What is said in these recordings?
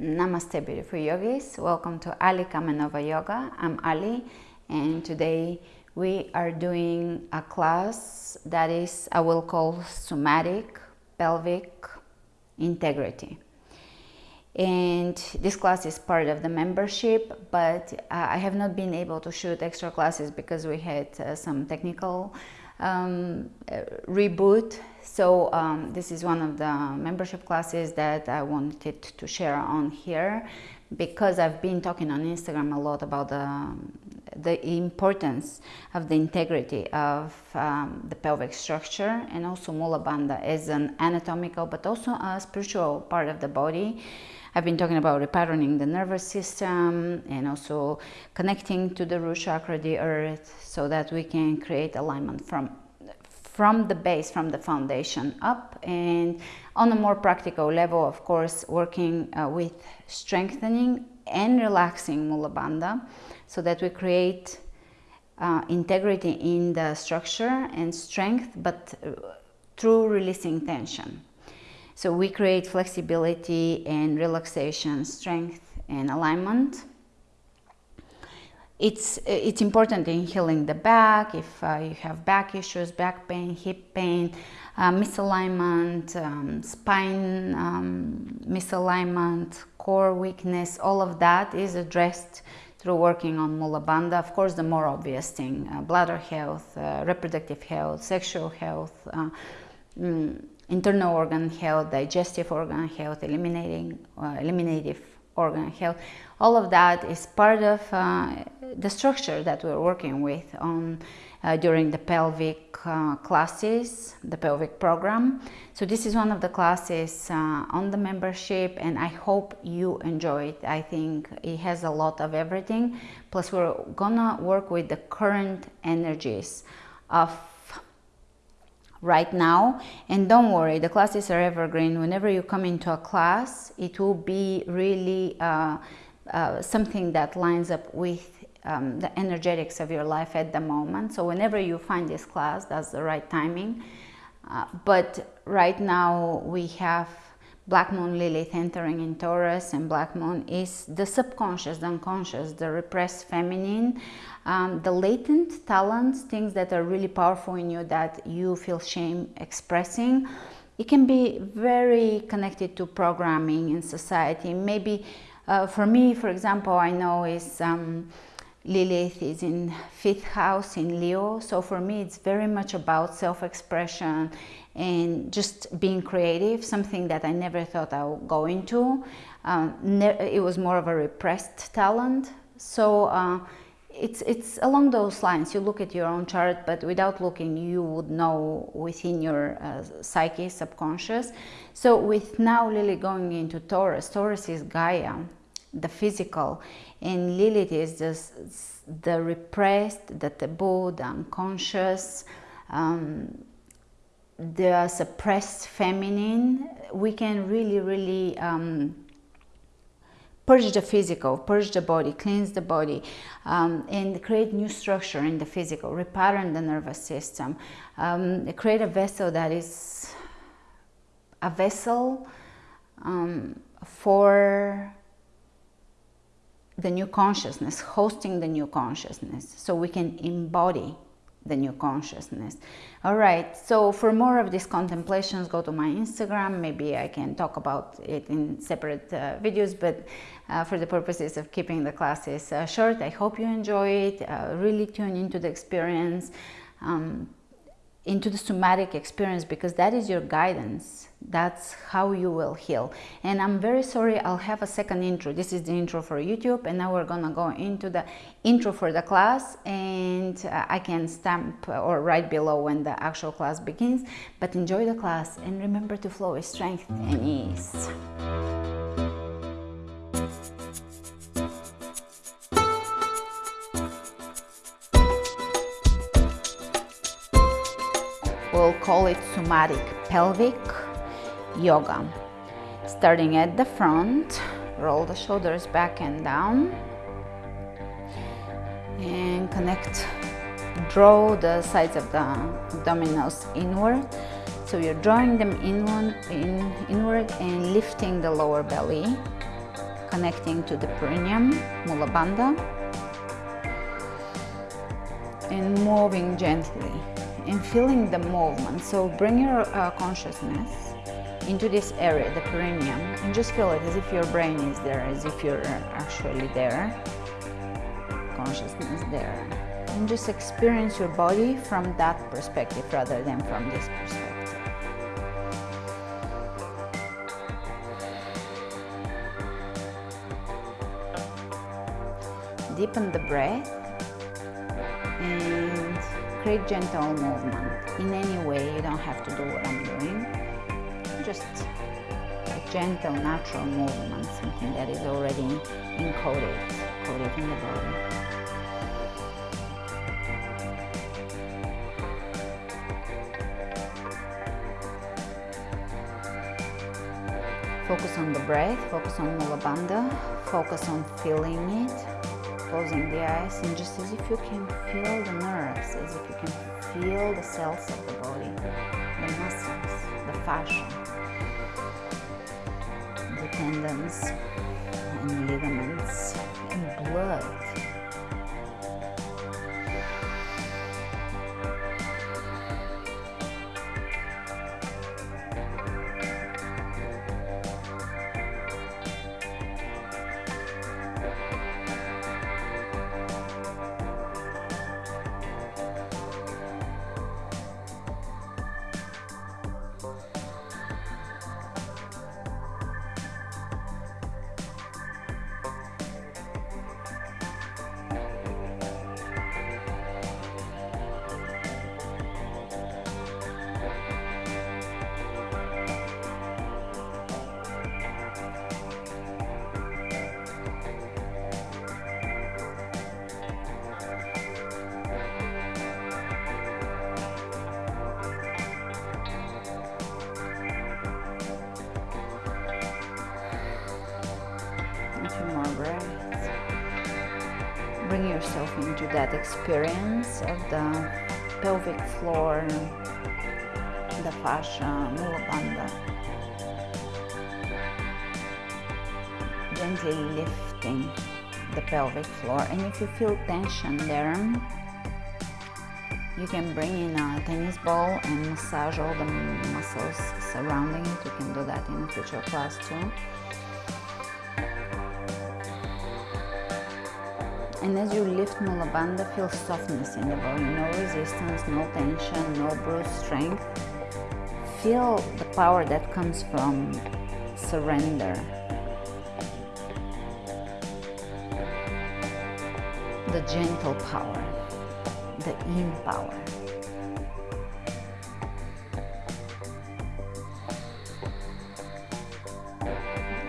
Namaste beautiful yogis, welcome to Ali Kamenova Yoga. I'm Ali and today we are doing a class that is I will call somatic pelvic integrity. And this class is part of the membership but uh, I have not been able to shoot extra classes because we had uh, some technical um, uh, reboot. So um, this is one of the membership classes that I wanted to share on here because I've been talking on Instagram a lot about the, the importance of the integrity of um, the pelvic structure and also Mula Bandha as an anatomical but also a spiritual part of the body. I've been talking about repatterning the nervous system and also connecting to the root chakra, the earth, so that we can create alignment from from the base, from the foundation up and on a more practical level, of course, working uh, with strengthening and relaxing Mula Bandha so that we create uh, integrity in the structure and strength, but uh, through releasing tension. So we create flexibility and relaxation, strength and alignment. It's, it's important in healing the back, if uh, you have back issues, back pain, hip pain, uh, misalignment, um, spine um, misalignment, core weakness, all of that is addressed through working on Mula Bandha. Of course, the more obvious thing, uh, bladder health, uh, reproductive health, sexual health, uh, mm, internal organ health, digestive organ health, eliminating, uh, eliminative organ health. All of that is part of uh, the structure that we're working with on uh, during the pelvic uh, classes, the pelvic program. So this is one of the classes uh, on the membership and I hope you enjoy it. I think it has a lot of everything. Plus we're gonna work with the current energies of right now. And don't worry the classes are evergreen. Whenever you come into a class it will be really uh, uh, something that lines up with um, the energetics of your life at the moment. So whenever you find this class that's the right timing. Uh, but right now we have Black Moon Lilith entering in Taurus and Black Moon is the subconscious, the unconscious, the repressed feminine, um, the latent talents, things that are really powerful in you that you feel shame expressing. It can be very connected to programming in society. Maybe uh, for me, for example, I know is um, Lilith is in fifth house in Leo. So for me, it's very much about self-expression and just being creative, something that I never thought I would go into. Um, it was more of a repressed talent. So uh, it's, it's along those lines. You look at your own chart, but without looking, you would know within your uh, psyche, subconscious. So with now Lily going into Taurus, Taurus is Gaia, the physical, and Lilith is just the repressed, the taboo, the unconscious, um, the suppressed feminine, we can really, really um, purge the physical, purge the body, cleanse the body, um, and create new structure in the physical, repattern the nervous system, um, create a vessel that is a vessel um, for the new consciousness, hosting the new consciousness, so we can embody the new consciousness. All right, so for more of these contemplations, go to my Instagram. Maybe I can talk about it in separate uh, videos, but uh, for the purposes of keeping the classes uh, short, I hope you enjoy it. Uh, really tune into the experience. Um, into the somatic experience because that is your guidance that's how you will heal. And i'm very sorry i'll have a second intro. This is the intro for youtube and now we're gonna go into the intro for the class and uh, i can stamp or write below when the actual class begins but enjoy the class and remember to flow with strength and ease. We'll call it somatic pelvic yoga. Starting at the front, roll the shoulders back and down and connect, draw the sides of the abdominals inward. So you're drawing them inward, in, inward and lifting the lower belly. connecting to the perineum, Mula Bandha, and moving gently and feeling the movement. So bring your uh, consciousness into this area, the perineum, and just feel it as if your brain is there, as if you're actually there, consciousness there. And just experience your body from that perspective rather than from this perspective. Deepen the breath and create gentle movement. In any way, you don't have to do what I'm doing. Just a gentle, natural movement, something that is already encoded, coded in the body. Focus on the breath, focus on Mula Bandha, focus on feeling it, closing the eyes and just as if you can feel the nerves, as if you can feel the cells of the body, the muscles, fascia, the tendons and ligaments and blood yourself into that experience of the pelvic floor, the fascia, mula. Gently lifting the pelvic floor. And if you feel tension there, you can bring in a tennis ball and massage all the muscles surrounding it. You can do that in a future class too. And as you lift Mula Bandha, feel softness in the body, no resistance, no tension, no brute strength. Feel the power that comes from surrender. The gentle power, the in power.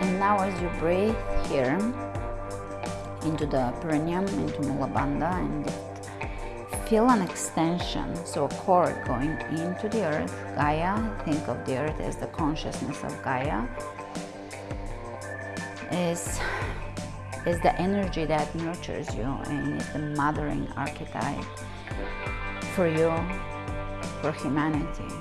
And now as you breathe here, into the perineum, into Mula Bandha and feel an extension, so a cord going into the earth, Gaia, think of the earth as the consciousness of Gaia, is, is the energy that nurtures you and is the mothering archetype for you, for humanity.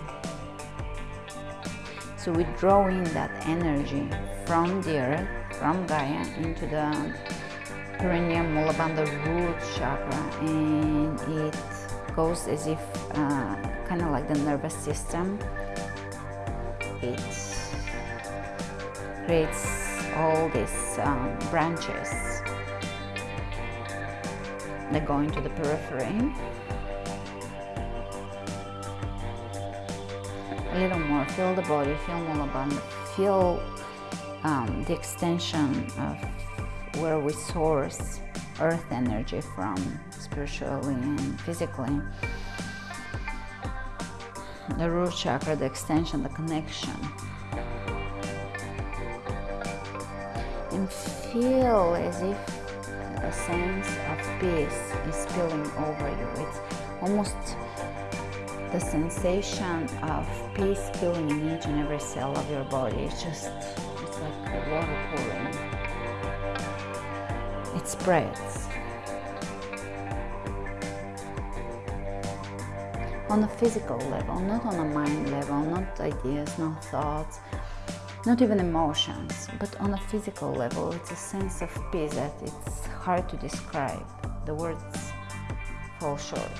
So we draw in that energy from the earth, from Gaia, into the perineum Mula Bandha root chakra and it goes as if uh, kind of like the nervous system. It creates all these um, branches that go into the periphery. A little more feel the body feel Mula Bandha feel um, the extension of where we source earth energy from spiritually and physically. The root chakra, the extension, the connection. And feel as if a sense of peace is spilling over you. It's almost the sensation of peace filling in each and every cell of your body. It's just, it's like water pouring it spreads. On a physical level, not on a mind level, not ideas, not thoughts, not even emotions, but on a physical level, it's a sense of peace that it's hard to describe. The words fall short.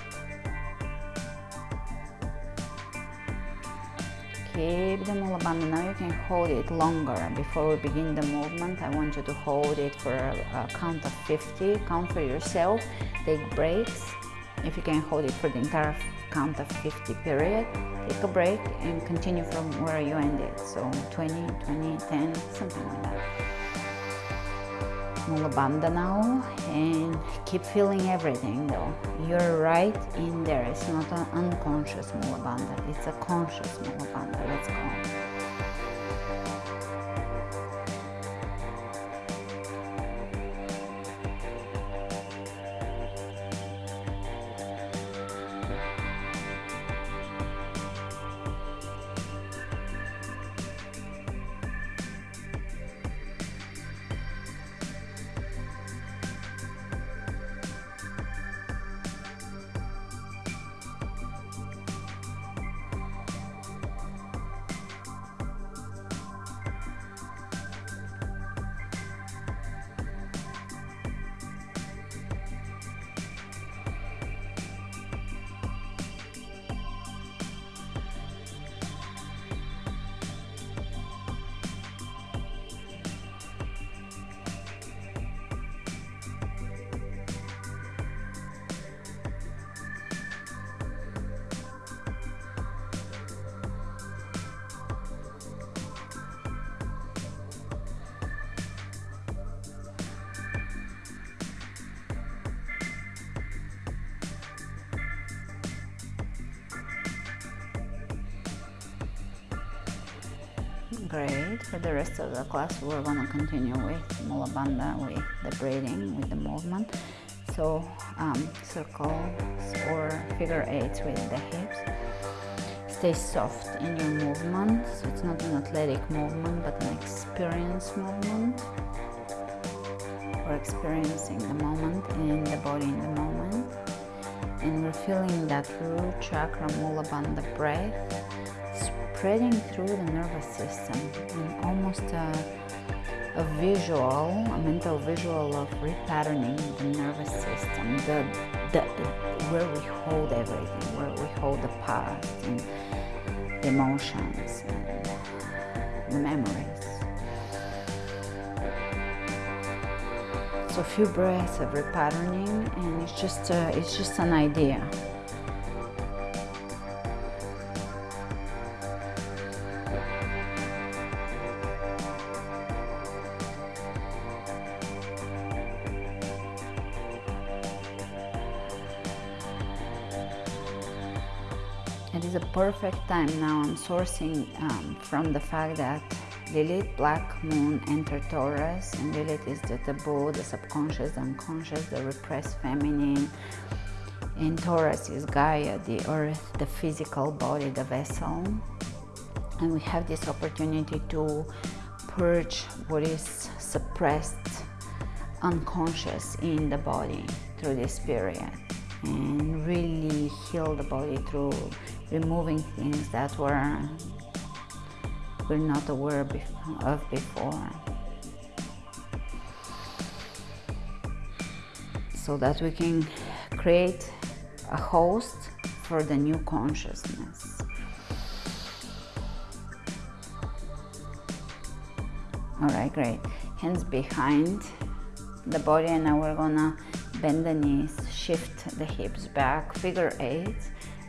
Keep the mula bandha. Now you can hold it longer. Before we begin the movement, I want you to hold it for a count of 50. Count for yourself. Take breaks. If you can hold it for the entire count of 50 period, take a break and continue from where you ended. So 20, 20, 10, something like that. Mula bandha now and keep feeling everything though. You're right in there. It's not an unconscious Mula bandha. It's a conscious Mula bandha. Let's go. We're going to continue with Mula Bandha, with the breathing, with the movement. So, um, circles or figure eights with the hips. Stay soft in your movement. So it's not an athletic movement, but an experience movement. We're experiencing the moment in the body in the moment. And we're feeling that root chakra Mula Bandha breath spreading through the nervous system and almost a, a visual, a mental visual of repatterning the nervous system, the, the, where we hold everything, where we hold the past and the emotions and the memories. So a few breaths of repatterning and it's just, a, it's just an idea. Perfect time now. I'm sourcing um, from the fact that Lilith, Black Moon, entered Taurus, and Lilith is the taboo, the subconscious, the unconscious, the repressed feminine. And Taurus is Gaia, the earth, the physical body, the vessel. And we have this opportunity to purge what is suppressed, unconscious in the body through this period and really heal the body through removing things that were we're not aware of before. So that we can create a host for the new consciousness. All right great. Hands behind the body and now we're gonna bend the knees shift the hips back figure eight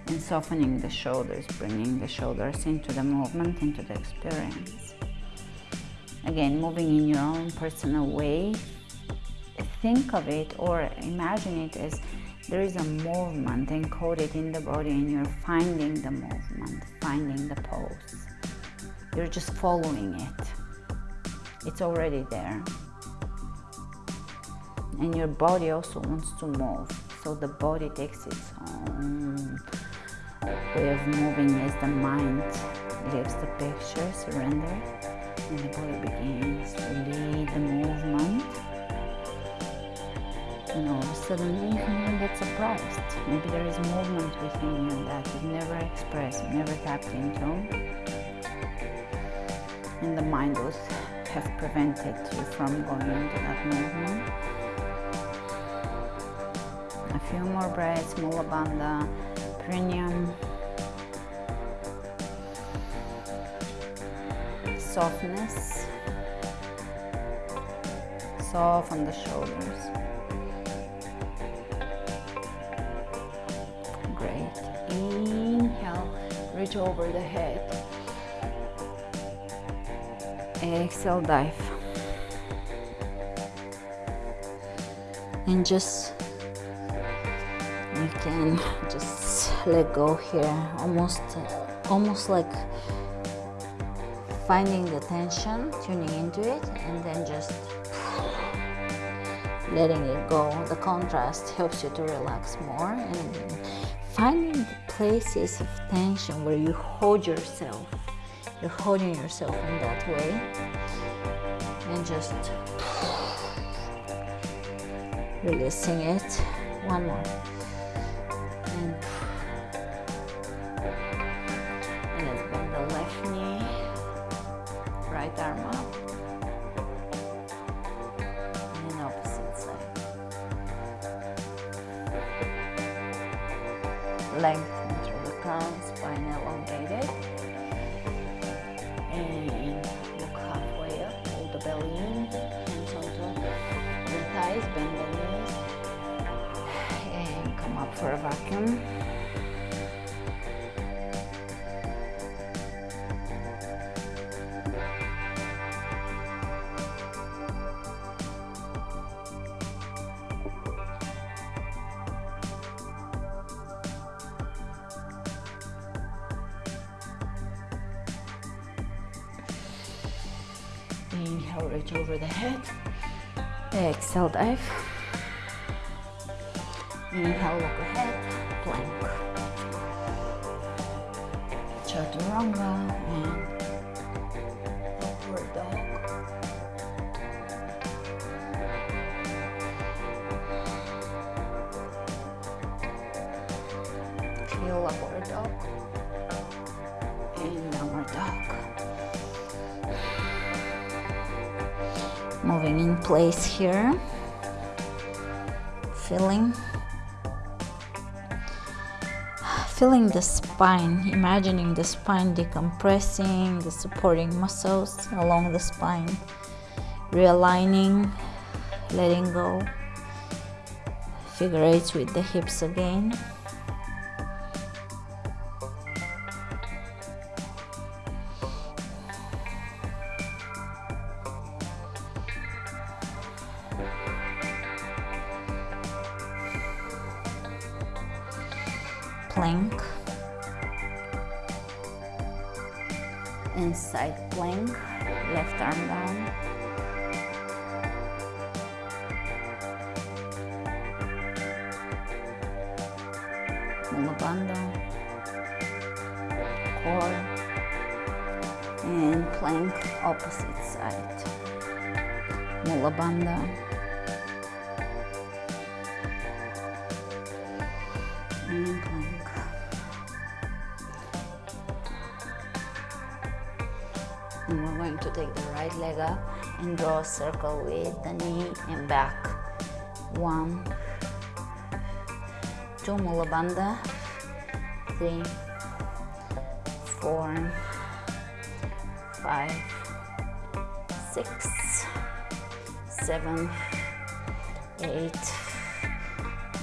and softening the shoulders, bringing the shoulders into the movement, into the experience. Again, moving in your own personal way, think of it or imagine it as there is a movement encoded in the body and you're finding the movement, finding the pose. You're just following it. It's already there. And your body also wants to move. So the body takes its own way of moving as the mind leaves the picture, surrender, and the body begins to lead the movement. And all of a sudden you can get surprised. Maybe there is movement within you that you've never expressed, never tapped into. And the mind would have prevented you from going into that movement. A few more breaths, Mula Bandha, softness soft on the shoulders. Great. Inhale, reach over the head. Exhale, dive. And just you can let go here almost almost like finding the tension tuning into it and then just letting it go. The contrast helps you to relax more and finding the places of tension where you hold yourself you're holding yourself in that way and just releasing it. One more Inhale, reach over the head. Exhale, dive. Inhale, look ahead, plank. Chaturanga and place here. Feeling feeling the spine imagining the spine decompressing the supporting muscles along the spine realigning letting go. Figure eights with the hips again circle with the knee and back. One two mula bandha three four five six seven eight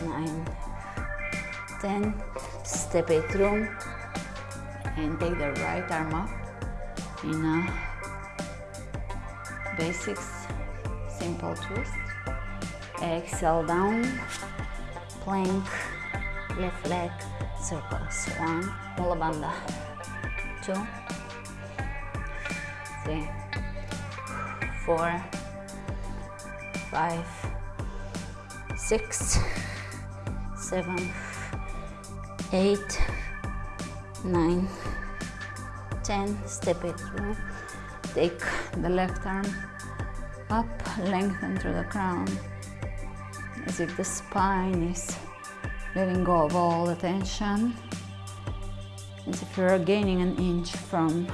nine ten. Step it through and take the right arm up in a basics simple twist. Exhale down plank left leg circles. One mula bandha two three four five six seven eight nine 10 step it through. Take the left arm up lengthen through the crown as if the spine is letting go of all the tension as if you're gaining an inch from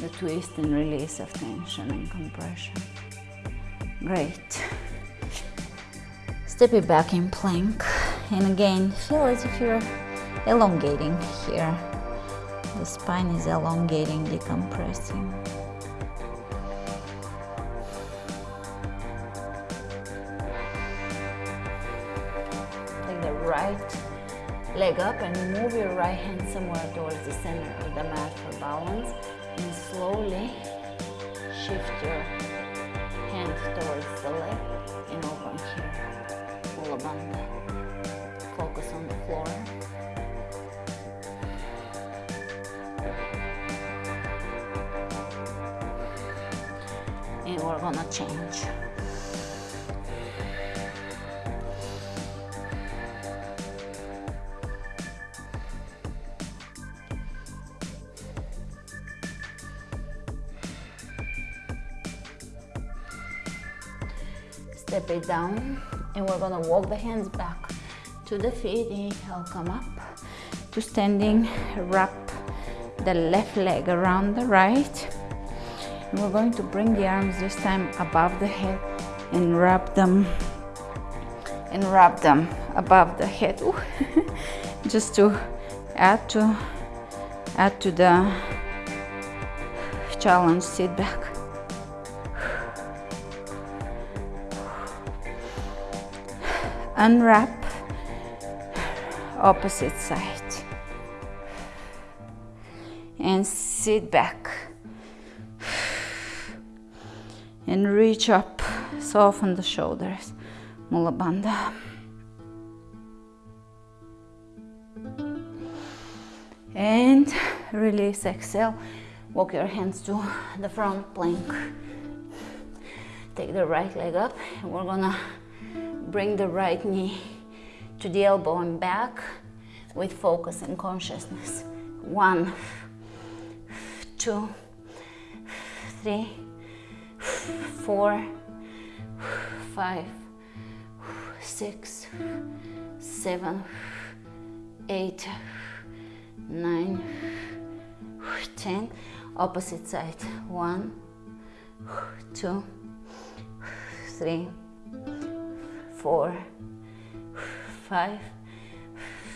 the twist and release of tension and compression. Great. Step it back in plank. And again, feel as if you're elongating here. The spine is elongating, decompressing. Leg up and move your right hand somewhere towards the center of the mat for balance. And slowly shift your step it down and we're gonna walk the hands back to the feet. Inhale come up to standing. Wrap the left leg around the right. And we're going to bring the arms this time above the head and wrap them and wrap them above the head. Just to add to add to the challenge sit back unwrap opposite side and sit back and reach up soften the shoulders mula bandha and release exhale walk your hands to the front plank. Take the right leg up and we're gonna Bring the right knee to the elbow and back with focus and consciousness. One, two, three, four, five, six, seven, eight, nine, ten. Opposite side. One, two, three, four, five,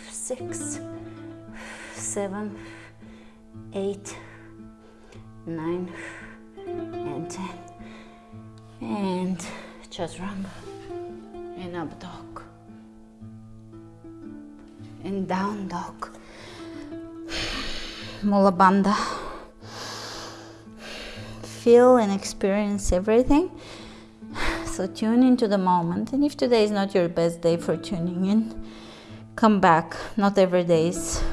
six, seven, eight, nine, and ten. And chaturanga and up dog and down dog. Mula Bandha. Feel and experience everything so tune into the moment. And if today is not your best day for tuning in, come back. Not every day is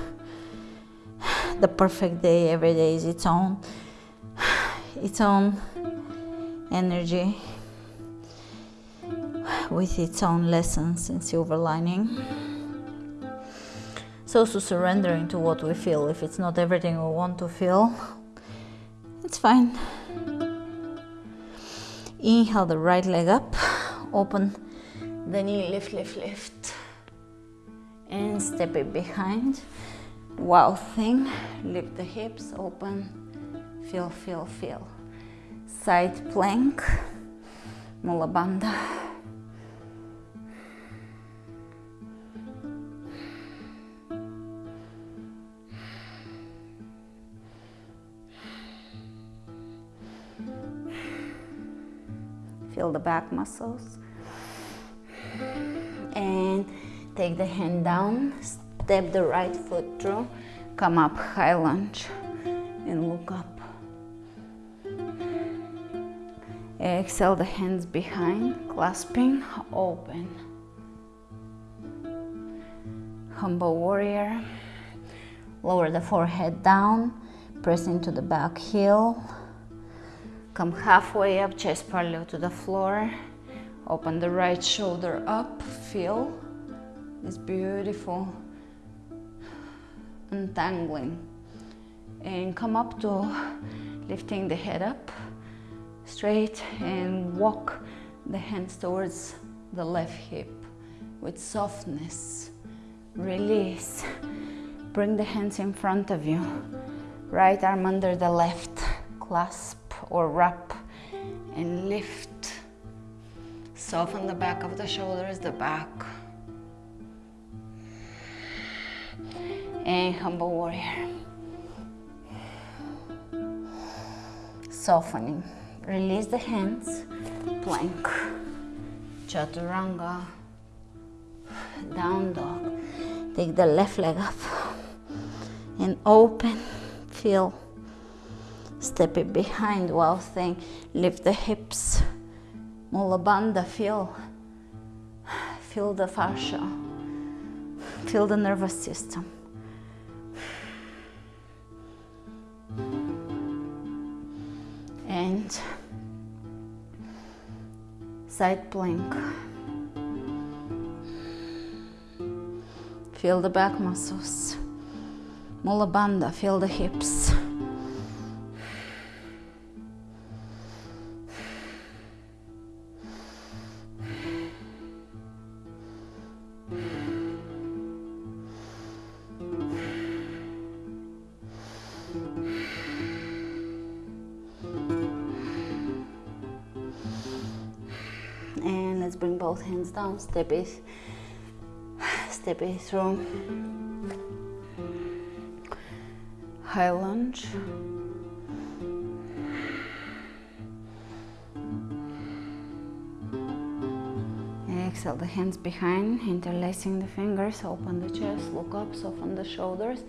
the perfect day. Every day is its own, its own energy with its own lessons and silver lining. So to surrendering to what we feel. If it's not everything we want to feel, it's fine. Inhale the right leg up, open the knee, lift, lift, lift. And step it behind. Wild thing, lift the hips, open, feel, feel, feel. Side plank, Mula feel the back muscles. And take the hand down, step the right foot through, come up, high lunge, and look up. Exhale the hands behind, clasping, open. Humble warrior. Lower the forehead down, press into the back heel. Come halfway up, chest parallel to the floor. Open the right shoulder up, feel this beautiful untangling. And come up to lifting the head up straight and walk the hands towards the left hip with softness. Release. Bring the hands in front of you. Right arm under the left clasp or wrap and lift. Soften the back of the shoulders, the back. And humble warrior. Softening. Release the hands, plank, chaturanga, down dog. Take the left leg up and open, feel, step it behind while staying, lift the hips, Mula Bandha, feel, feel the fascia, feel the nervous system. And side plank. Feel the back muscles. Mula Bandha, feel the hips. Hands down, step it, step it through. High lunge. Exhale the hands behind, interlacing the fingers, open the chest, look up, soften the shoulders,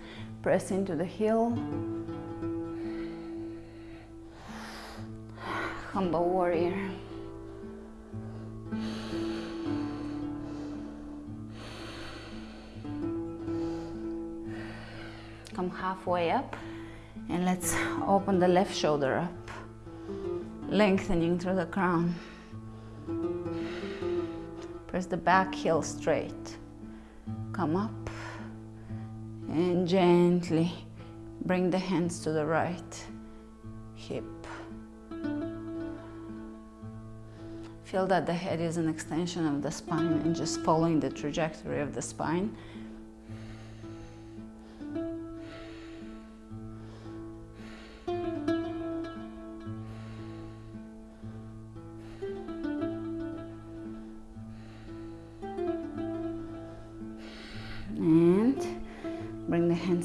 press into the heel. Humble warrior. Halfway up and let's open the left shoulder up, lengthening through the crown. Press the back heel straight. Come up and gently bring the hands to the right hip. Feel that the head is an extension of the spine and just following the trajectory of the spine.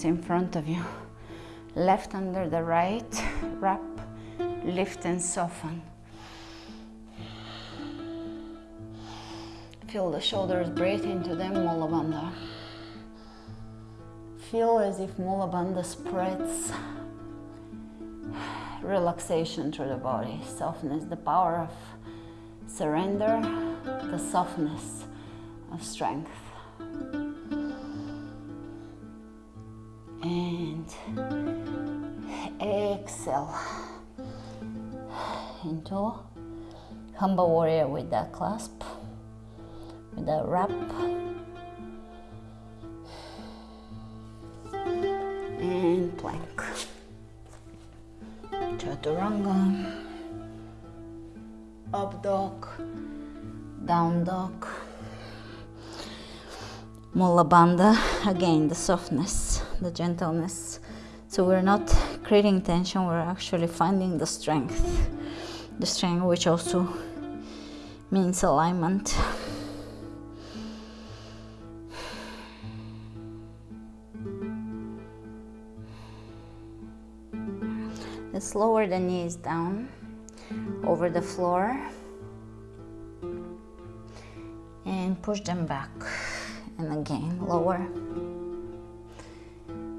In front of you. Left under the right, wrap, lift and soften. Feel the shoulders breathe into them, Mula Bandha. Feel as if Mula Bandha spreads relaxation through the body, softness, the power of surrender, the softness of strength. Into humble warrior with that clasp with a wrap and plank chaturanga. Up dog. Down dog. Mula Bandha again the softness the gentleness. So we're not creating tension we're actually finding the strength the strength which also means alignment Let's lower the knees down over the floor and push them back. And again, lower.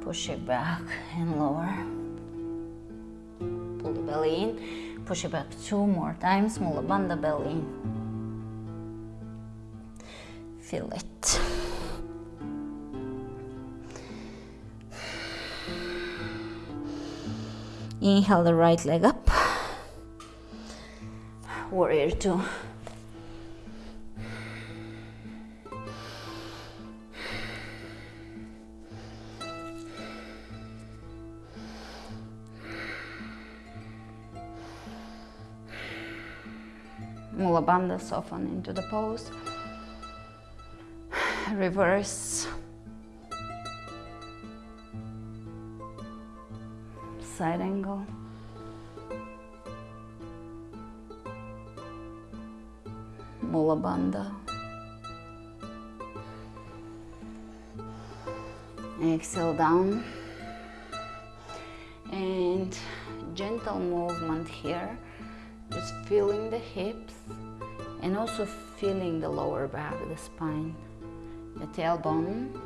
Push it back and lower. Pull the belly in. Push it back two more times. Mula Bandha belly in. Feel it. Inhale the right leg up. Warrior two. Bandha soften into the pose. Reverse. Side angle. Mula bandha. Exhale down. And gentle movement here just feeling the hips and also feeling the lower back, the spine, the tailbone,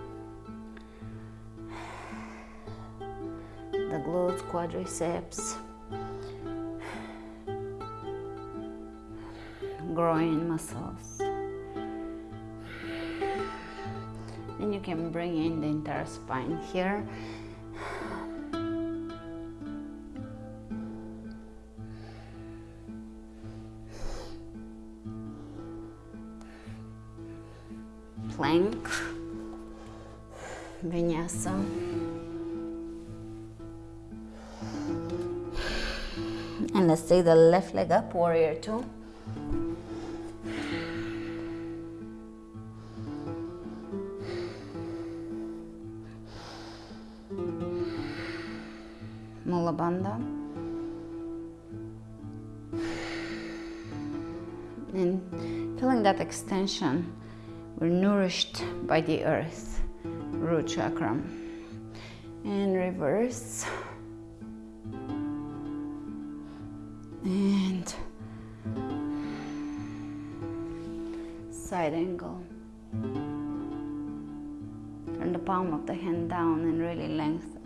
the glutes, quadriceps, groin muscles. And you can bring in the entire spine here. The left leg up, warrior two. Mula Bandha. And feeling that extension, we're nourished by the earth, root chakra. And reverse. And side angle. Turn the palm of the hand down and really lengthen.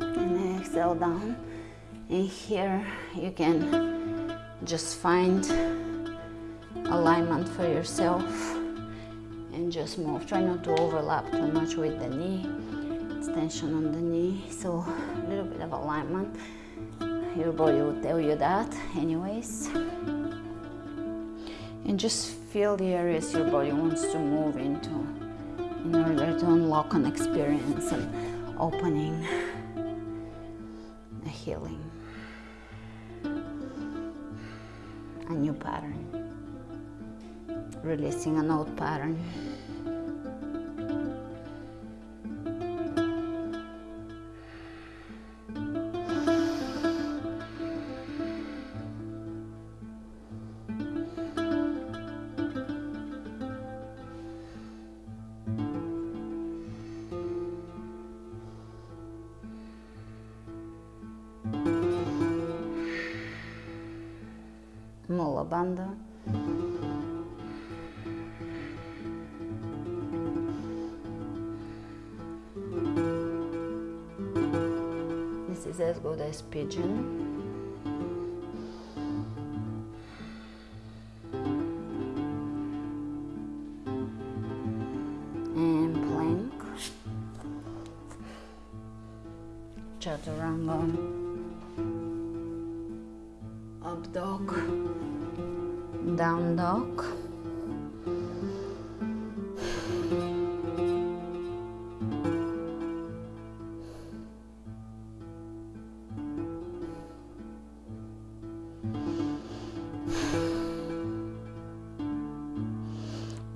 and exhale down and here you can just find alignment for yourself and just move. Try not to overlap too much with the knee extension on the knee. So a little bit of alignment. Your body will tell you that anyways. And just feel the areas your body wants to move into in order to unlock an experience and opening releasing an old pattern.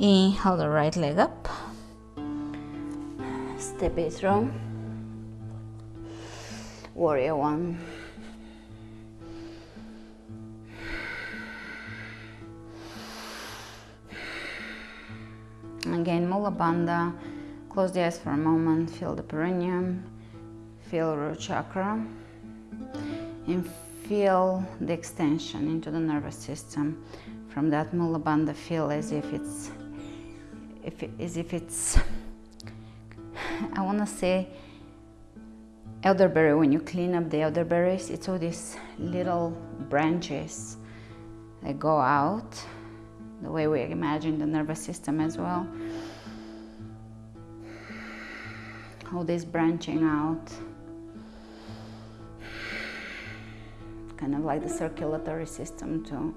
Inhale the right leg up. Step it through. Warrior one. Again, Mula Bandha. Close the eyes for a moment. Feel the perineum. Feel root chakra. And feel the extension into the nervous system. From that Mula Bandha, feel as if it's, if it, as if it's, I want to say, elderberry. When you clean up the elderberries, it's all these little branches that go out the way we imagine the nervous system as well. All this branching out, kind of like the circulatory system too.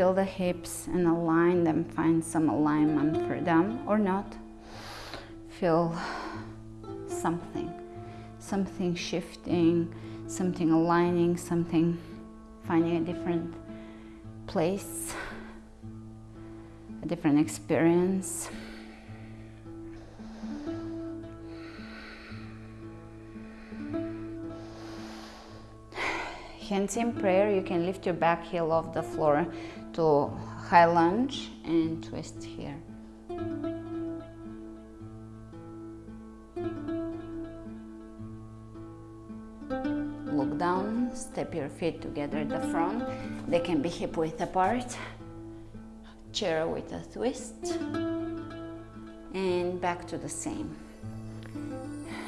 Feel the hips and align them, find some alignment for them or not. Feel something, something shifting, something aligning, something finding a different place, a different experience. Hands in prayer, you can lift your back heel off the floor to high lunge and twist here. Look down, step your feet together at the front. They can be hip width apart. Chair with a twist. And back to the same.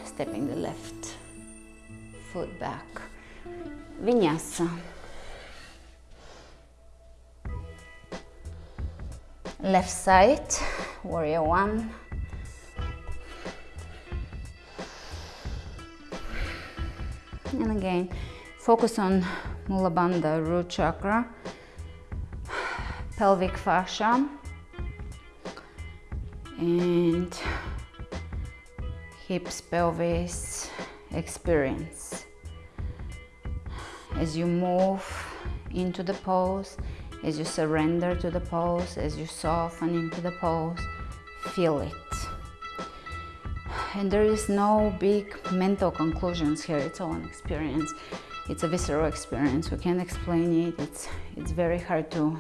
Stepping the left foot back. Vinyasa. Left side, warrior one. And again, focus on Mula Bandha, root chakra, pelvic fascia, and hips, pelvis experience as you move into the pose, as you surrender to the pose, as you soften into the pose, feel it. And there is no big mental conclusions here, it's all an experience. It's a visceral experience, we can't explain it, it's, it's very hard to,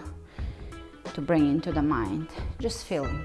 to bring into the mind. Just feeling.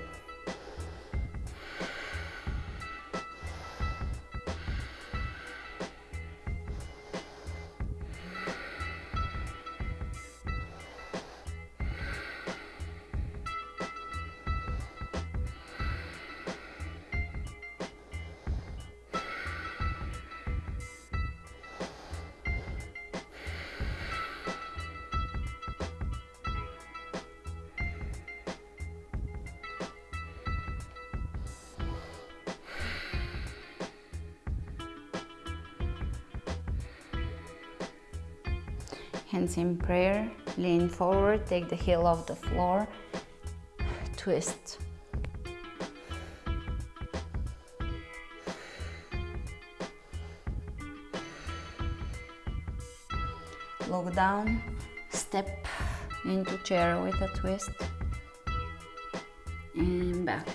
Forward, take the heel off the floor, twist. Look down, step into chair with a twist and back.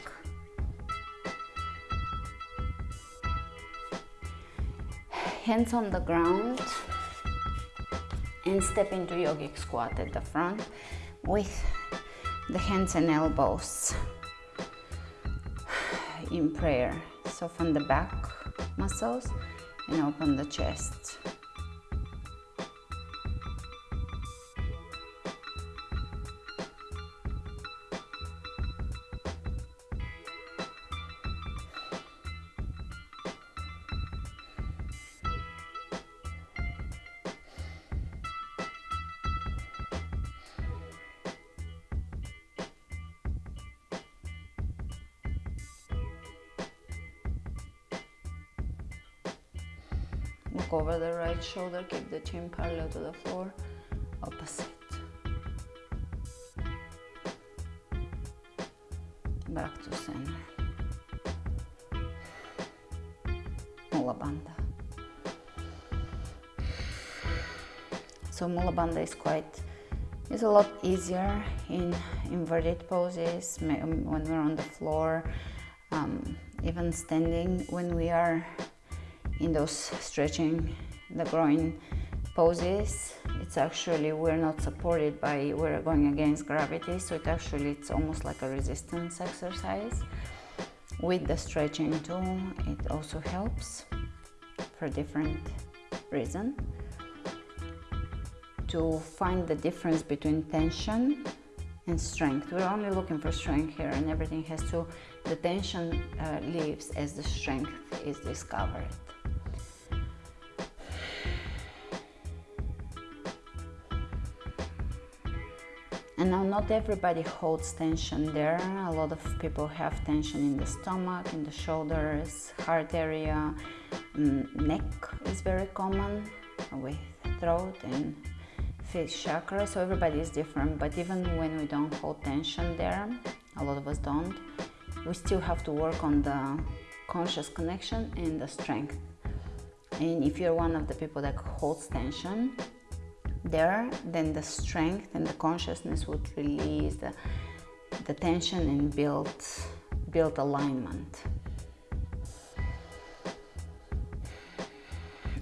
Hands on the ground, and step into yogic squat at the front with the hands and elbows in prayer. Soften the back muscles and open the chest. Shoulder, keep the chin parallel to the floor, opposite. Back to center. Mula Bandha. So Mula Bandha is quite, is a lot easier in inverted poses when we're on the floor, um, even standing when we are in those stretching the groin poses it's actually we're not supported by we're going against gravity so it actually it's almost like a resistance exercise. With the stretching too it also helps for different reason. To find the difference between tension and strength. We're only looking for strength here and everything has to the tension uh, leaves as the strength is discovered Now not everybody holds tension there. A lot of people have tension in the stomach, in the shoulders, heart area, mm, neck is very common with throat and face chakra. So everybody is different, but even when we don't hold tension there, a lot of us don't, we still have to work on the conscious connection and the strength. And if you're one of the people that holds tension there, then the strength and the consciousness would release the, the tension and build, build alignment.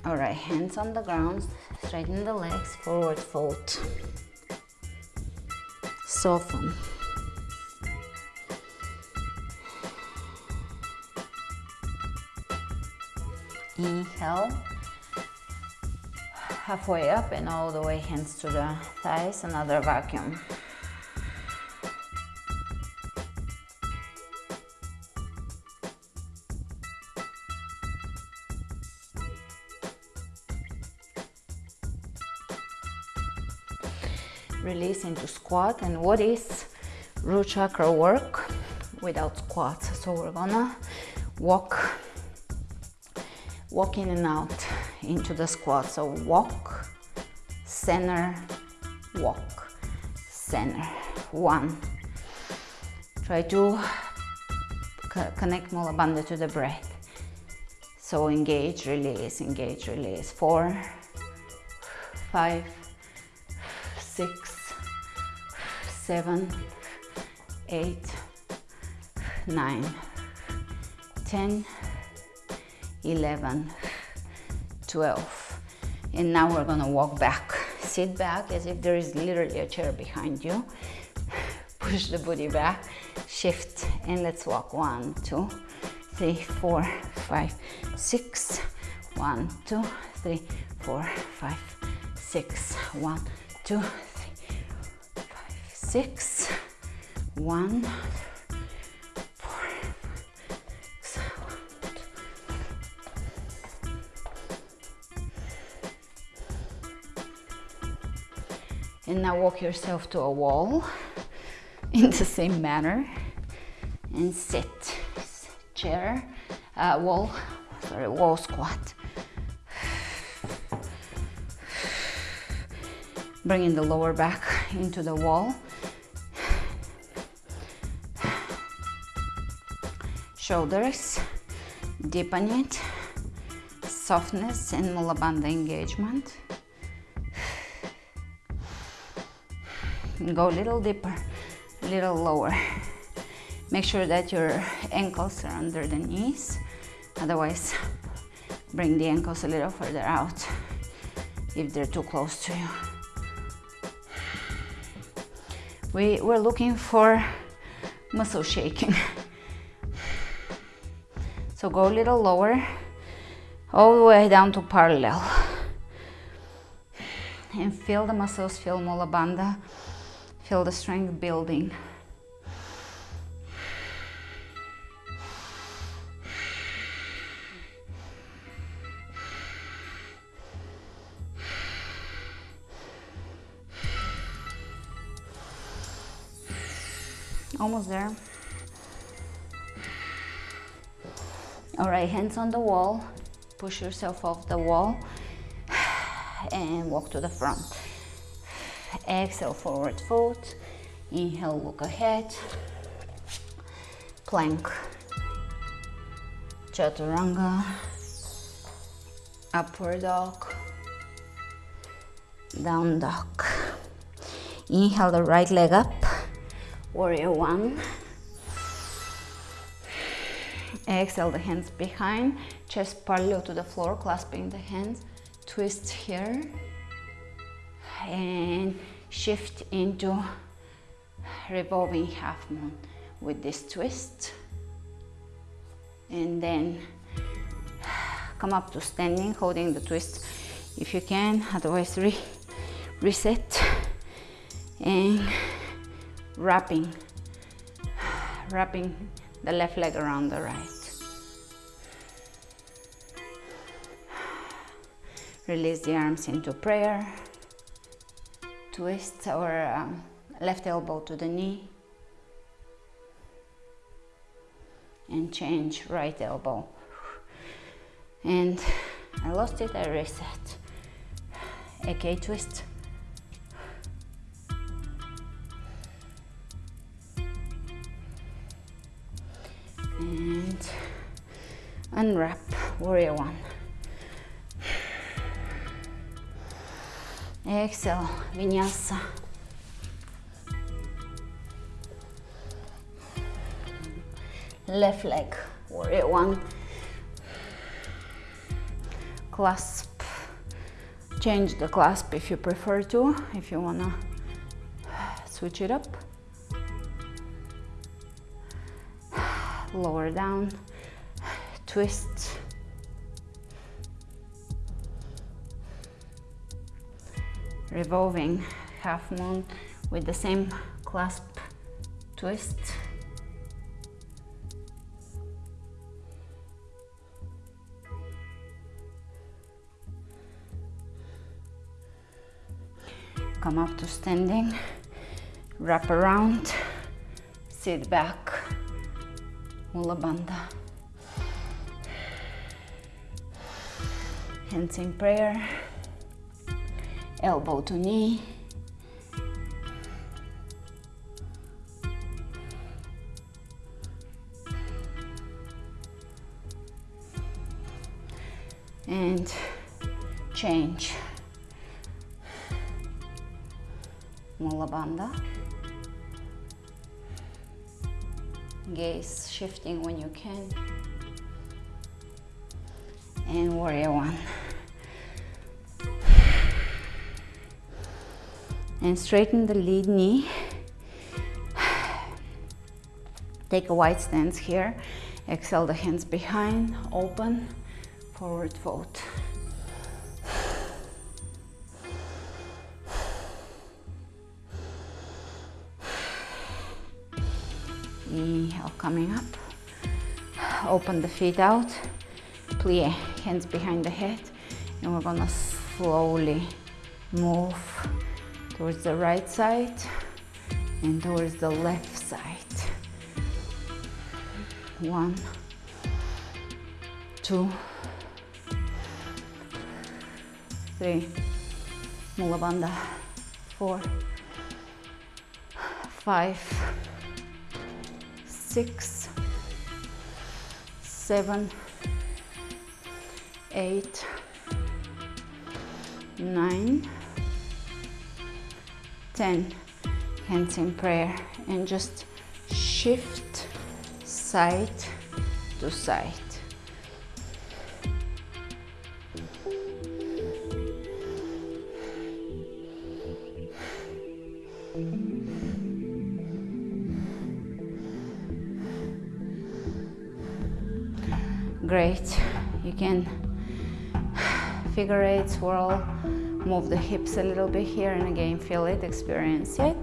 All right, hands on the ground, straighten the legs, forward fold. Soften. Inhale. Halfway up and all the way hands to the thighs, another vacuum. Release into squat and what is root chakra work without squats? So we're gonna walk walk in and out into the squat. So walk, center, walk, center. One. Try to connect Mula Bandha to the breath. So engage, release, engage, release. Four, five, six, seven, eight, nine, ten. 11, 12. And now we're gonna walk back. Sit back as if there is literally a chair behind you. Push the booty back, shift, and let's walk. One, two, three, four, five, six. One, two, three, four, five, six. One, two, three, five, six. One, and now walk yourself to a wall in the same manner and sit. Chair uh, wall sorry wall squat. Bringing the lower back into the wall. Shoulders deepen it. Softness and mula bandha engagement go a little deeper, a little lower. Make sure that your ankles are under the knees, otherwise bring the ankles a little further out if they're too close to you. We, we're looking for muscle shaking. So go a little lower, all the way down to parallel. And feel the muscles, feel Mula Bandha. Feel the strength building. Almost there. All right, hands on the wall. Push yourself off the wall and walk to the front. Exhale, forward fold. Inhale, look ahead. Plank. Chaturanga. Upward dog. Down dog. Inhale the right leg up. Warrior one. Exhale the hands behind, chest parallel to the floor, clasping the hands. Twist here and shift into revolving half moon with this twist. And then come up to standing holding the twist if you can otherwise re reset and wrapping wrapping the left leg around the right. Release the arms into prayer twist our um, left elbow to the knee. And change right elbow. And I lost it I reset. AK twist. And unwrap warrior one exhale vinyasa left leg warrior one. Clasp change the clasp if you prefer to if you wanna switch it up. Lower down twist revolving half moon with the same clasp twist. Come up to standing wrap around sit back mula bandha hands in prayer elbow to knee. And change. Mula Bandha gaze shifting when you can. And warrior one and straighten the lead knee. Take a wide stance here. Exhale the hands behind open forward fold. Inhale coming up. Open the feet out. Plie hands behind the head and we're gonna slowly move towards the right side and towards the left side. One two three. Mula bandha four five six, seven, eight, nine, ten. Hands in prayer and just shift side to side. Great. You can figure eight, swirl, move the hips a little bit here and again feel it, experience it.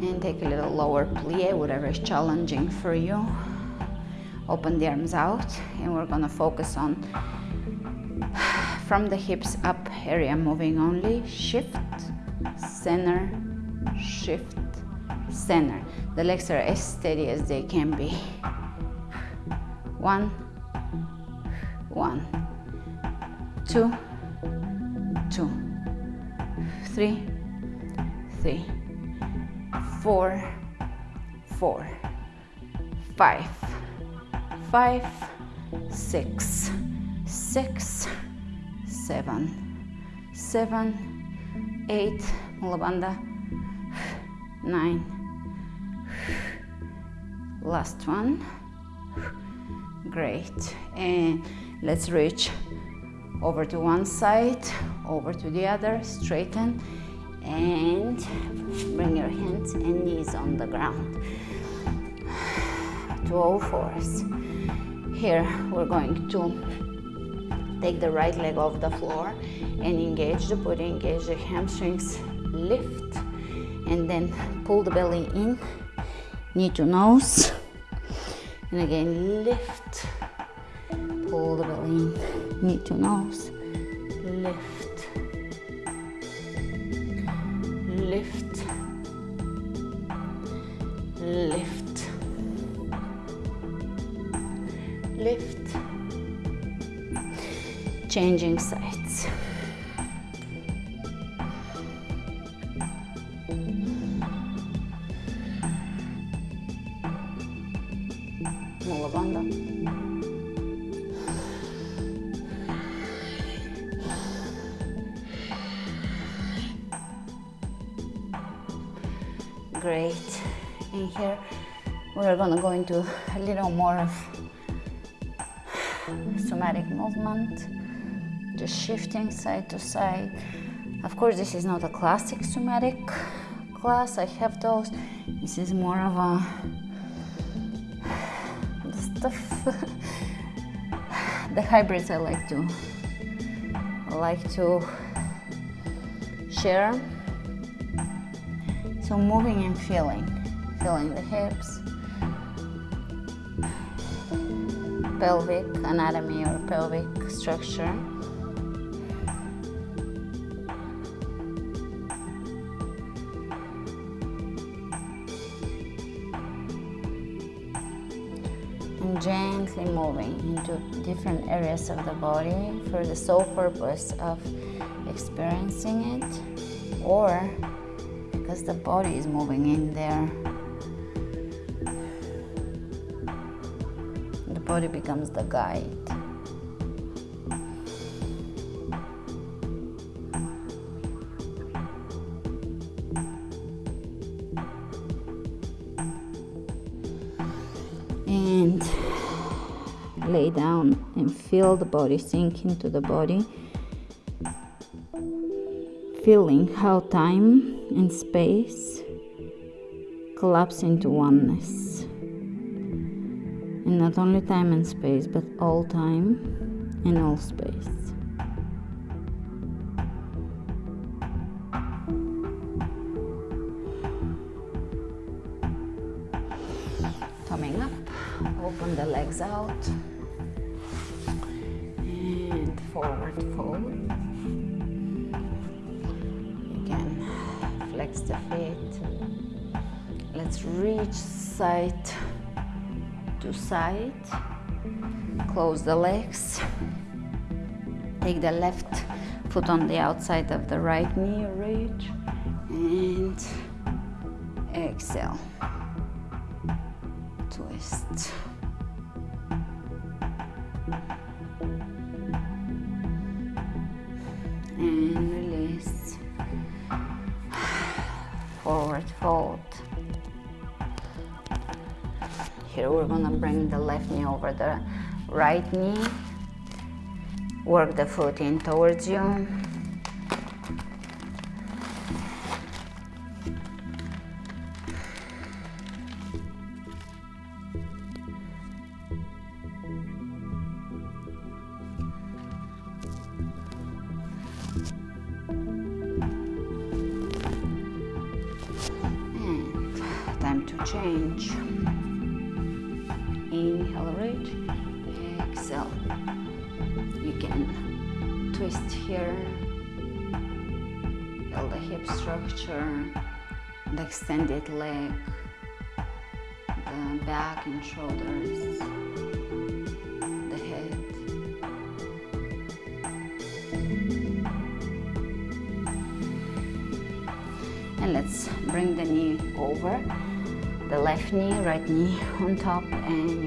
And take a little lower plie, whatever is challenging for you. Open the arms out and we're gonna focus on from the hips up area moving only shift center shift center. The legs are as steady as they can be. One one two two three three four four five five six six seven, seven, eight, mula bandha, nine, last one, great, and let's reach over to one side, over to the other, straighten, and bring your hands and knees on the ground. To all oh fours. Here we're going to Take the right leg off the floor and engage the booty, engage the hamstrings, lift, and then pull the belly in, knee to nose, and again lift, pull the belly. In, knee to nose, lift, lift, lift, lift, changing sides. Great. In here, we're gonna go into a little more of somatic movement, just shifting side to side. Of course, this is not a classic somatic class. I have those. This is more of a the stuff. the hybrids I like to like to share. So moving and feeling, feeling the hips, pelvic anatomy or pelvic structure. And gently moving into different areas of the body for the sole purpose of experiencing it or because the body is moving in there The body becomes the guide. And lay down and feel the body sink into the body, feeling how time and space collapse into oneness and not only time and space, but all time and all space. Side to side. Close the legs. Take the left foot on the outside of the right knee reach and exhale. Twist left knee over the right knee work the foot in towards you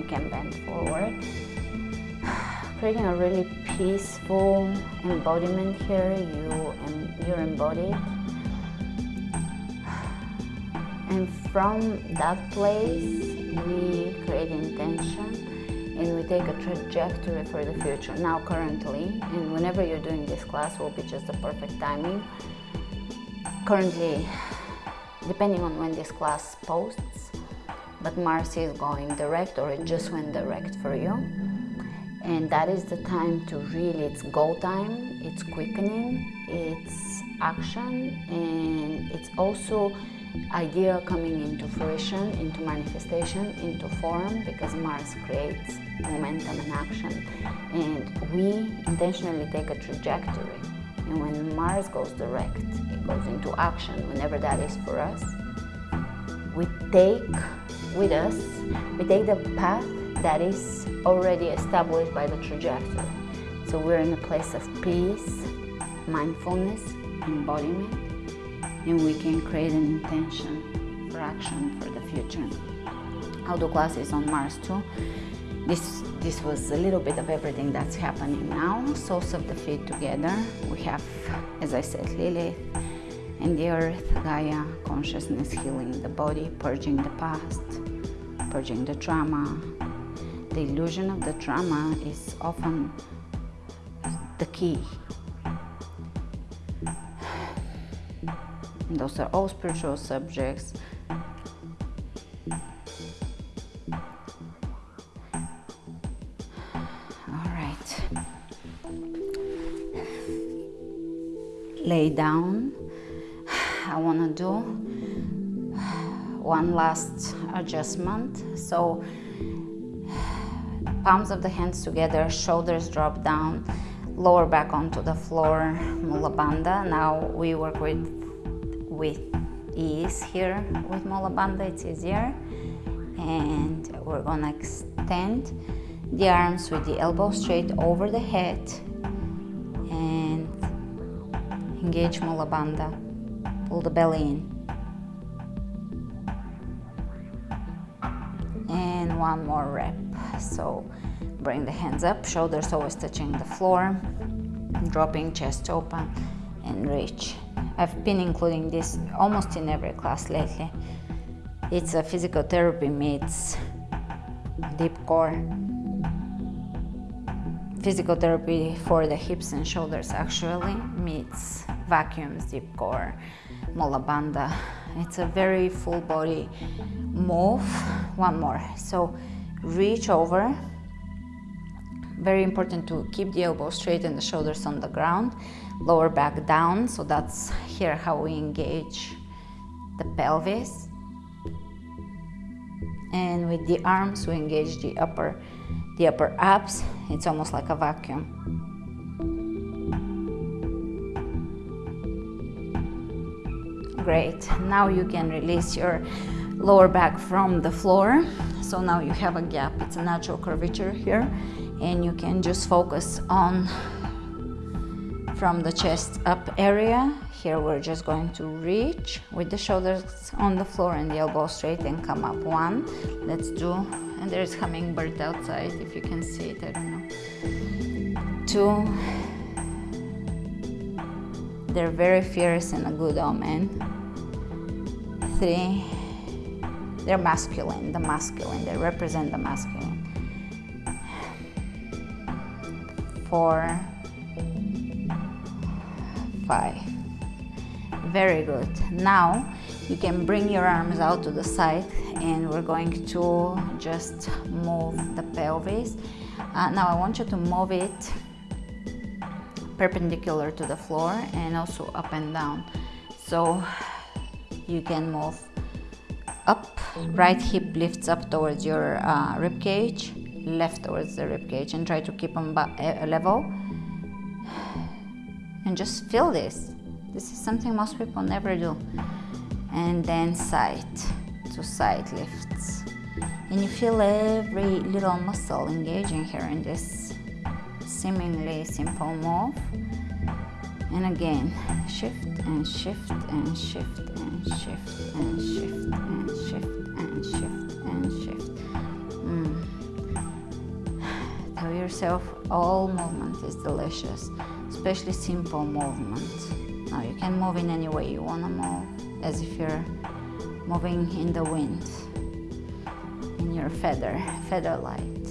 can bend forward. Creating a really peaceful embodiment here, you, you're embodied. And from that place, we create intention and we take a trajectory for the future. Now currently, and whenever you're doing this class will be just the perfect timing. Currently, depending on when this class posts, but Mars is going direct or it just went direct for you. And that is the time to really, it's go time, it's quickening, it's action, and it's also idea coming into fruition, into manifestation, into form, because Mars creates momentum and action. And we intentionally take a trajectory. And when Mars goes direct, it goes into action, whenever that is for us. We take with us, we take the path that is already established by the trajectory. So we're in a place of peace, mindfulness, embodiment, and we can create an intention for action for the future. Auto class is on Mars too. This this was a little bit of everything that's happening now. Soles of the feet together. We have, as I said, Lilith and the earth, Gaia, consciousness healing the body, purging the past, purging the trauma. The illusion of the trauma is often the key. Those are all spiritual subjects. All right. Lay down. Want to do one last adjustment. So palms of the hands together, shoulders drop down, lower back onto the floor, Mula Bandha. Now we work with, with ease here with Mula Bandha, it's easier. And we're gonna extend the arms with the elbow straight over the head and engage Mula Bandha. Pull the belly in. And one more rep. So bring the hands up, shoulders always touching the floor, dropping chest open and reach. I've been including this almost in every class lately. It's a physical therapy meets deep core. Physical therapy for the hips and shoulders actually meets vacuums, deep core, Mula Bandha. It's a very full body move. One more. So reach over. Very important to keep the elbow straight and the shoulders on the ground. Lower back down. So that's here how we engage the pelvis. And with the arms, we engage the upper, the upper abs. It's almost like a vacuum. Great. Now you can release your lower back from the floor. So now you have a gap. It's a natural curvature here. And you can just focus on from the chest up area. Here we're just going to reach with the shoulders on the floor and the elbow straight and come up. One. Let's do, and there's hummingbird outside if you can see it, I don't know. Two. They're very fierce and a good omen. Three they're masculine, the masculine, they represent the masculine. Four, five. Very good. Now you can bring your arms out to the side and we're going to just move the pelvis. Uh, now I want you to move it perpendicular to the floor and also up and down. So you can move up, right hip lifts up towards your uh, rib cage, left towards the rib cage and try to keep them uh, level. And just feel this. This is something most people never do. And then side to side lifts. And you feel every little muscle engaging here in this seemingly simple move. And again, shift and shift and shift and shift and shift and shift and shift and shift. Mm. Tell yourself all movement is delicious, especially simple movement. Now you can move in any way you want to move, as if you're moving in the wind, in your feather, feather light,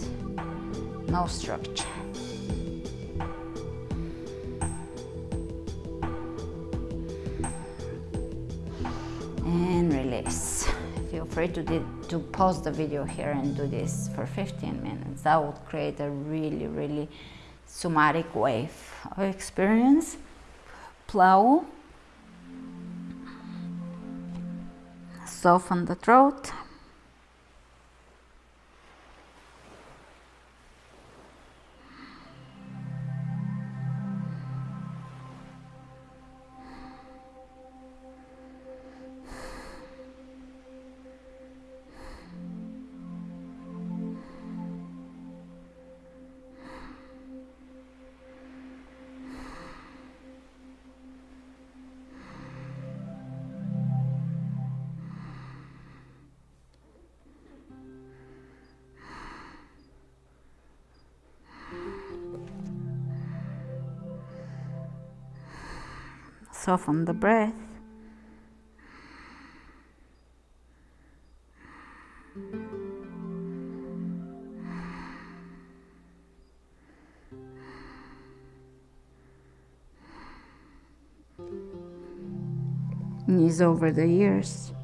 no structure. To, to pause the video here and do this for 15 minutes. That would create a really, really somatic wave of experience. Plow. Soften the throat. Soften the breath. Knees over the ears.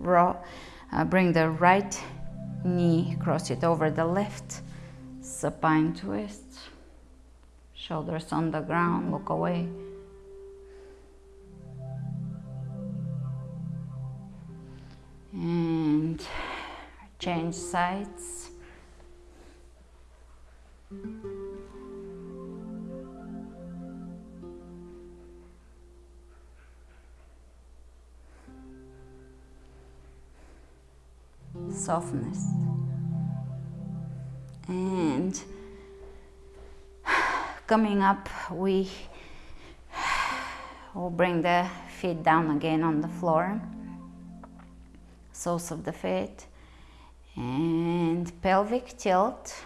Raw, uh, bring the right knee, cross it over the left, supine twist. Shoulders on the ground, look away. And change sides. Softness and coming up we will bring the feet down again on the floor. Soles of the feet. And pelvic tilt.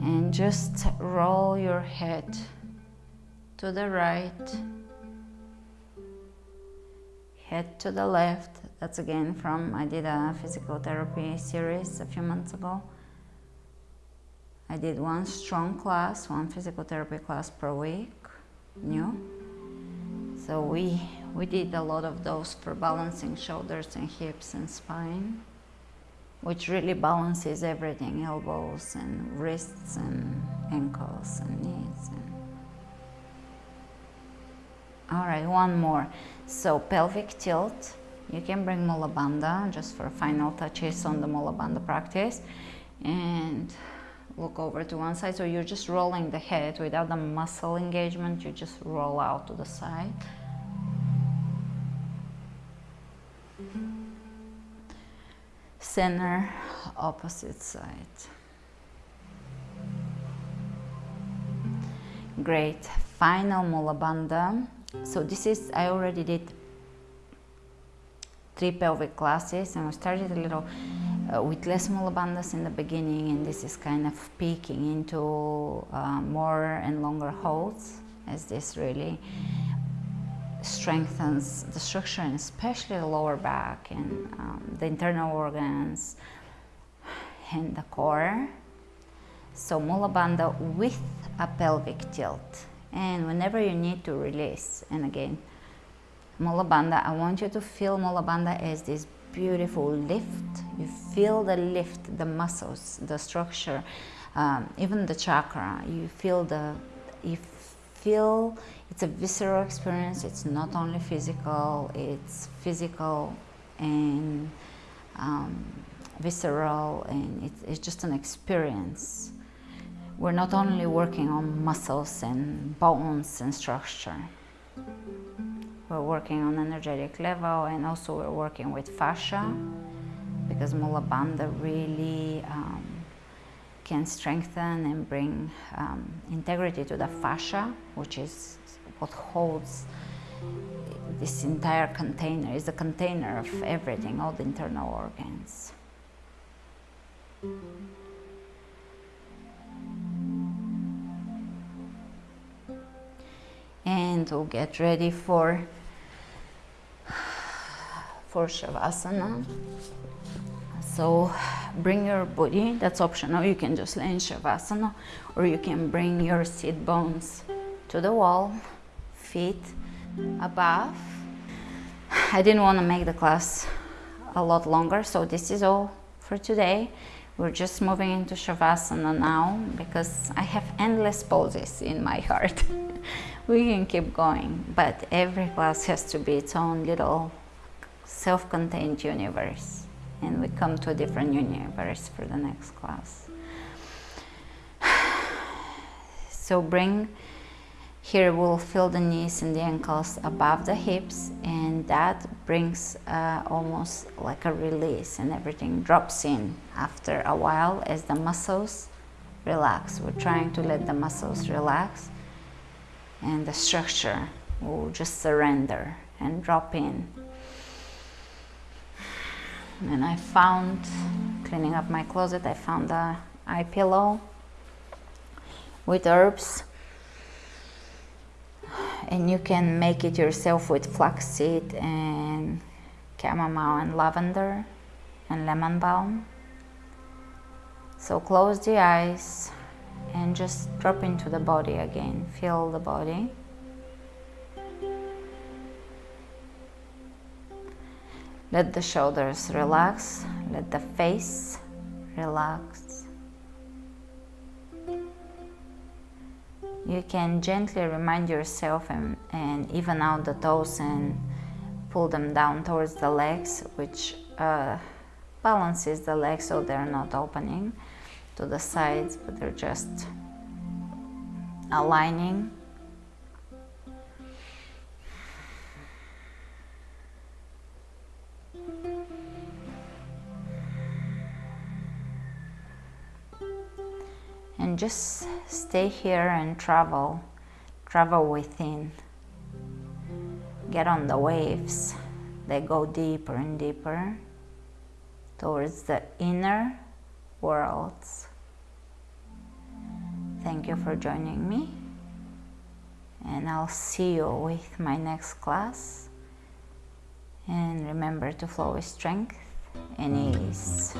And just roll your head to the right. Head to the left that's again from I did a physical therapy series a few months ago. I did one strong class one physical therapy class per week new. So we we did a lot of those for balancing shoulders and hips and spine which really balances everything elbows and wrists and ankles and knees and all right one more. So pelvic tilt you can bring Mula Bandha just for final touches on the Mula Bandha practice and look over to one side. So you're just rolling the head without the muscle engagement, you just roll out to the side. Center, opposite side. Great. Final Mula Bandha. So this is, I already did three pelvic classes and we started a little uh, with less mula bandhas in the beginning and this is kind of peaking into uh, more and longer holds as this really strengthens the structure and especially the lower back and um, the internal organs and the core. So mula bandha with a pelvic tilt and whenever you need to release and again Mula Bandha, I want you to feel Mula Bandha as this beautiful lift. You feel the lift, the muscles, the structure, um, even the chakra. You feel the, you feel it's a visceral experience. It's not only physical, it's physical and um, visceral and it's, it's just an experience. We're not only working on muscles and bones and structure. We're working on energetic level and also we're working with fascia because Mula Bandha really um, can strengthen and bring um, integrity to the fascia, which is what holds this entire container, is the container of everything, all the internal organs. And we'll get ready for for Shavasana. So bring your body, that's optional, you can just lay in Shavasana or you can bring your seat bones to the wall, feet above. I didn't want to make the class a lot longer, so this is all for today. We're just moving into Shavasana now because I have endless poses in my heart. we can keep going, but every class has to be its own little self-contained universe and we come to a different universe for the next class. So bring, here we'll feel the knees and the ankles above the hips and that brings uh, almost like a release and everything drops in after a while as the muscles relax. We're trying to let the muscles relax and the structure will just surrender and drop in. And I found, cleaning up my closet, I found a eye pillow with herbs and you can make it yourself with flaxseed and chamomile and lavender and lemon balm. So close the eyes and just drop into the body again. Feel the body. Let the shoulders relax, let the face relax. You can gently remind yourself and, and even out the toes and pull them down towards the legs, which uh, balances the legs so they're not opening to the sides, but they're just aligning. And just stay here and travel, travel within. Get on the waves. They go deeper and deeper towards the inner worlds. Thank you for joining me and I'll see you with my next class and remember to flow with strength and ease.